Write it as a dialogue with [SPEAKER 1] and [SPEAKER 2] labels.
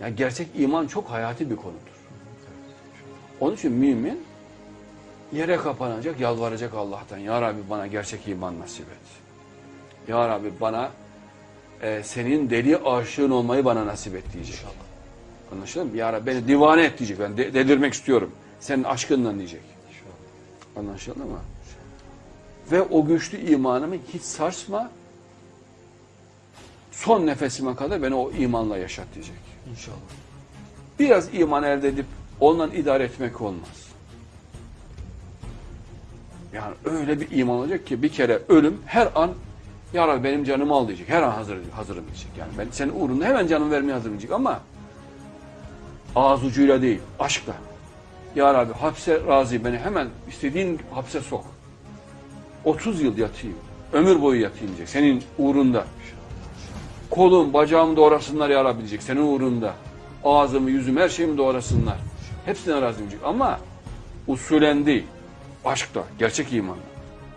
[SPEAKER 1] Yani gerçek iman çok hayati bir konudur. Onun için mümin yere kapanacak, yalvaracak Allah'tan. Ya Rabbi bana gerçek iman nasip et. Ya Rabbi bana e, senin deli aşığın olmayı bana nasip et diyecek. Anlaşıldı mı? Ya Rabbi beni divane et diyecek. Ben de- delirmek istiyorum. Senin aşkından diyecek. Anlaşıldı mı? Ve o güçlü imanımı hiç sarsma. Son nefesime kadar beni o imanla yaşat diyecek.
[SPEAKER 2] İnşallah.
[SPEAKER 1] Biraz iman elde edip ondan idare etmek olmaz. Yani öyle bir iman olacak ki bir kere ölüm her an Ya Rabbi benim canımı al diyecek. Her an hazır, hazırım diyecek. Yani ben senin uğrunda hemen canımı vermeye hazırım diyecek ama ağız ucuyla değil, aşkla. Ya Rabbi hapse razı beni hemen istediğin hapse sok. 30 yıl yatayım. Ömür boyu yatayım diyecek. Senin uğrunda. Kolum, bacağımı doğrasınlar ya Rabbi diyecek. Senin uğrunda. Ağzımı, yüzümü, her şeyimi doğrasınlar. Hepsine razı diyecek. Ama usulen değil. Aşkta, gerçek imanla.